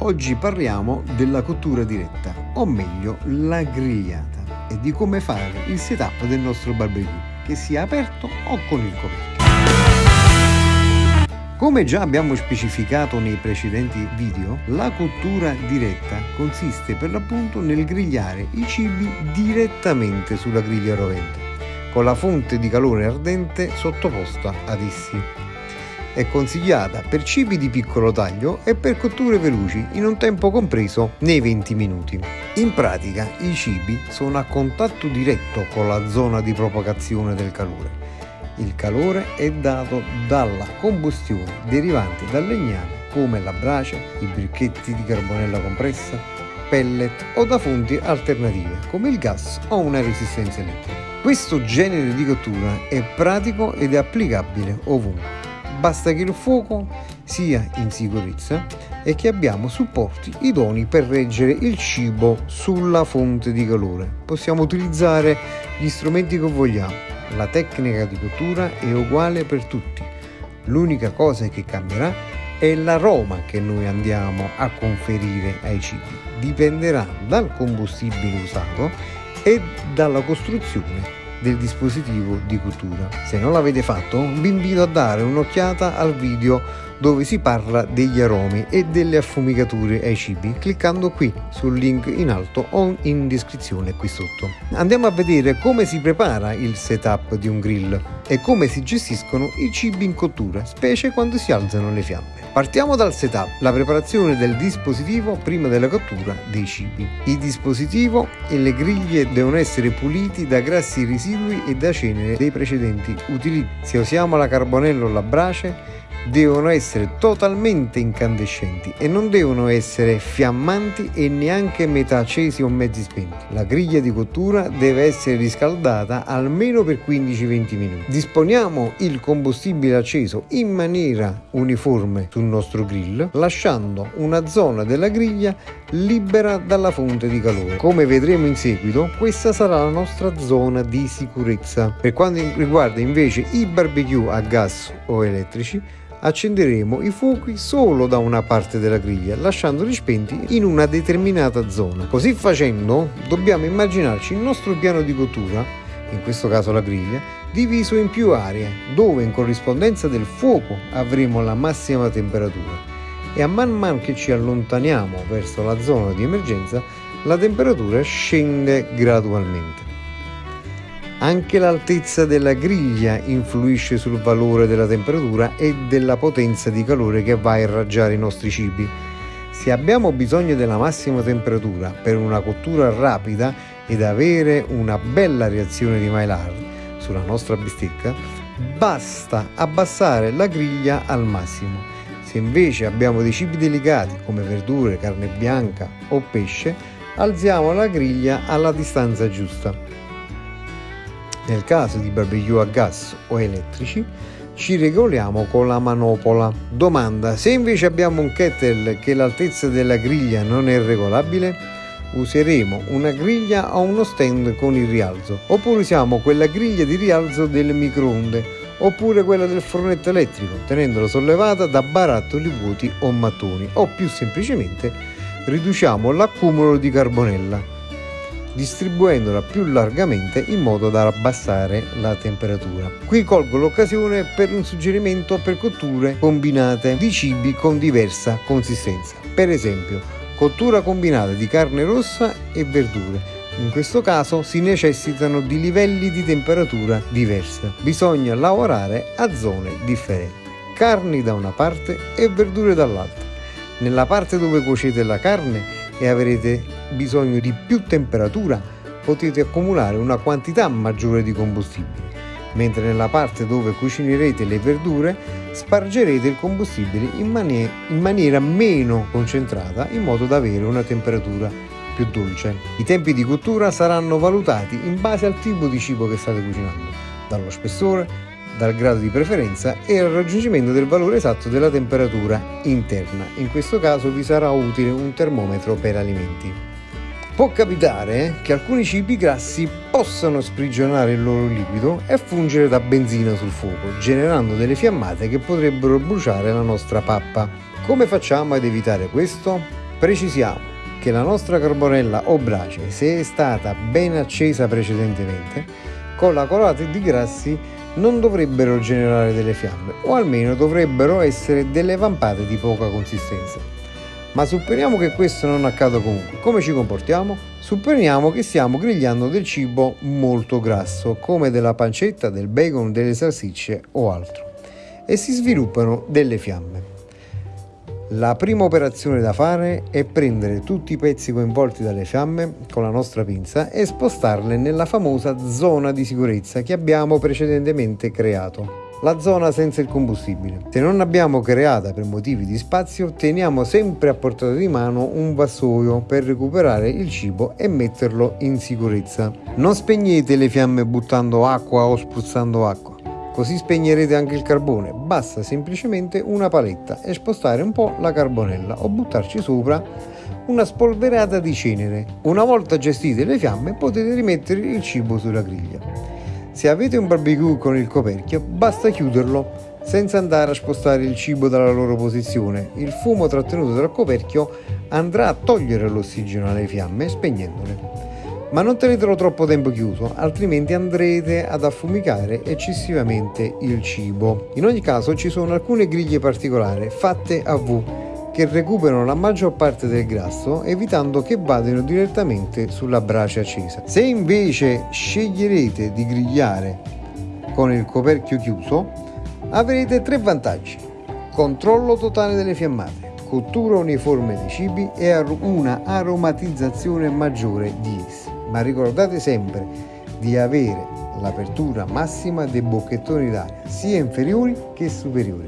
Oggi parliamo della cottura diretta, o meglio la grigliata, e di come fare il setup del nostro barbecue, che sia aperto o con il coperchio. Come già abbiamo specificato nei precedenti video, la cottura diretta consiste per l'appunto nel grigliare i cibi direttamente sulla griglia rovente, con la fonte di calore ardente sottoposta ad essi. È consigliata per cibi di piccolo taglio e per cotture veloci in un tempo compreso nei 20 minuti. In pratica i cibi sono a contatto diretto con la zona di propagazione del calore il calore è dato dalla combustione derivante dal legname come la brace, i bricchetti di carbonella compressa, pellet o da fonti alternative come il gas o una resistenza elettrica. Questo genere di cottura è pratico ed è applicabile ovunque. Basta che il fuoco sia in sicurezza e che abbiamo supporti idonei per reggere il cibo sulla fonte di calore. Possiamo utilizzare gli strumenti che vogliamo, la tecnica di cottura è uguale per tutti. L'unica cosa che cambierà è l'aroma che noi andiamo a conferire ai cibi. Dipenderà dal combustibile usato e dalla costruzione del dispositivo di cottura. Se non l'avete fatto, vi invito a dare un'occhiata al video dove si parla degli aromi e delle affumicature ai cibi cliccando qui sul link in alto o in descrizione qui sotto. Andiamo a vedere come si prepara il setup di un grill e come si gestiscono i cibi in cottura, specie quando si alzano le fiamme. Partiamo dal setup, la preparazione del dispositivo prima della cottura dei cibi. Il dispositivo e le griglie devono essere puliti da grassi residui e da cenere dei precedenti utilizzi. Se usiamo la carbonella o la brace, devono essere totalmente incandescenti e non devono essere fiammanti e neanche metà accesi o mezzi spenti. La griglia di cottura deve essere riscaldata almeno per 15-20 minuti. Disponiamo il combustibile acceso in maniera uniforme sul nostro grill, lasciando una zona della griglia libera dalla fonte di calore. Come vedremo in seguito, questa sarà la nostra zona di sicurezza. Per quanto riguarda invece i barbecue a gas o elettrici, accenderemo i fuochi solo da una parte della griglia, lasciandoli spenti in una determinata zona. Così facendo, dobbiamo immaginarci il nostro piano di cottura, in questo caso la griglia, diviso in più aree, dove in corrispondenza del fuoco avremo la massima temperatura e a man mano che ci allontaniamo verso la zona di emergenza, la temperatura scende gradualmente. Anche l'altezza della griglia influisce sul valore della temperatura e della potenza di calore che va a irraggiare i nostri cibi. Se abbiamo bisogno della massima temperatura per una cottura rapida ed avere una bella reazione di Maillard sulla nostra bistecca, basta abbassare la griglia al massimo. Se invece abbiamo dei cibi delicati come verdure, carne bianca o pesce, alziamo la griglia alla distanza giusta. Nel caso di barbecue a gas o elettrici ci regoliamo con la manopola. Domanda, se invece abbiamo un kettle che l'altezza della griglia non è regolabile, useremo una griglia o uno stand con il rialzo, oppure usiamo quella griglia di rialzo del microonde, oppure quella del fornetto elettrico, tenendola sollevata da barattoli vuoti o mattoni, o più semplicemente riduciamo l'accumulo di carbonella distribuendola più largamente in modo da abbassare la temperatura. Qui colgo l'occasione per un suggerimento per cotture combinate di cibi con diversa consistenza. Per esempio, cottura combinata di carne rossa e verdure. In questo caso si necessitano di livelli di temperatura diversi. Bisogna lavorare a zone differenti. Carni da una parte e verdure dall'altra. Nella parte dove cuocete la carne e avrete bisogno di più temperatura, potete accumulare una quantità maggiore di combustibile, mentre nella parte dove cucinerete le verdure spargerete il combustibile in, mani- in maniera meno concentrata in modo da avere una temperatura più dolce. I tempi di cottura saranno valutati in base al tipo di cibo che state cucinando, dallo spessore, dal grado di preferenza e al raggiungimento del valore esatto della temperatura interna. In questo caso vi sarà utile un termometro per alimenti. Può capitare che alcuni cibi grassi possano sprigionare il loro liquido e fungere da benzina sul fuoco, generando delle fiammate che potrebbero bruciare la nostra pappa. Come facciamo ad evitare questo? Precisiamo che la nostra carbonella o brace, se è stata ben accesa precedentemente, con la colata di grassi non dovrebbero generare delle fiamme o almeno dovrebbero essere delle vampate di poca consistenza. Ma supponiamo che questo non accada comunque, come ci comportiamo? Supponiamo che stiamo grigliando del cibo molto grasso, come della pancetta, del bacon, delle salsicce o altro, e si sviluppano delle fiamme. La prima operazione da fare è prendere tutti i pezzi coinvolti dalle fiamme con la nostra pinza e spostarle nella famosa zona di sicurezza che abbiamo precedentemente creato. La zona senza il combustibile. Se non abbiamo creata per motivi di spazio, teniamo sempre a portata di mano un vassoio per recuperare il cibo e metterlo in sicurezza. Non spegnete le fiamme buttando acqua o spruzzando acqua Così spegnerete anche il carbone, basta semplicemente una paletta e spostare un po' la carbonella o buttarci sopra una spolverata di cenere. Una volta gestite le fiamme potete rimettere il cibo sulla griglia. Se avete un barbecue con il coperchio basta chiuderlo senza andare a spostare il cibo dalla loro posizione. Il fumo trattenuto dal coperchio andrà a togliere l'ossigeno alle fiamme spegnendole ma non tenetelo troppo tempo chiuso, altrimenti andrete ad affumicare eccessivamente il cibo. In ogni caso ci sono alcune griglie particolari fatte a V che recuperano la maggior parte del grasso evitando che vadano direttamente sulla brace accesa. Se invece sceglierete di grigliare con il coperchio chiuso avrete tre vantaggi. Controllo totale delle fiammate, cottura uniforme dei cibi e una aromatizzazione maggiore di essi ma ricordate sempre di avere l'apertura massima dei bocchettoni d'aria, sia inferiori che superiori.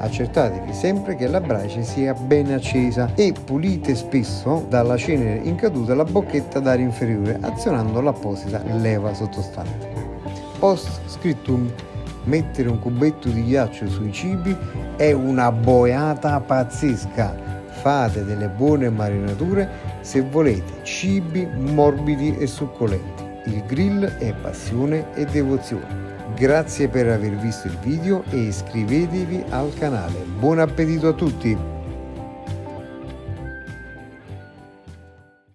Accertatevi sempre che la brace sia ben accesa e pulite spesso dalla cenere in caduta la bocchetta d'aria inferiore azionando l'apposita leva sottostante. Post scriptum mettere un cubetto di ghiaccio sui cibi è una boiata pazzesca fate delle buone marinature se volete cibi morbidi e succolenti. Il grill è passione e devozione. Grazie per aver visto il video e iscrivetevi al canale. Buon appetito a tutti!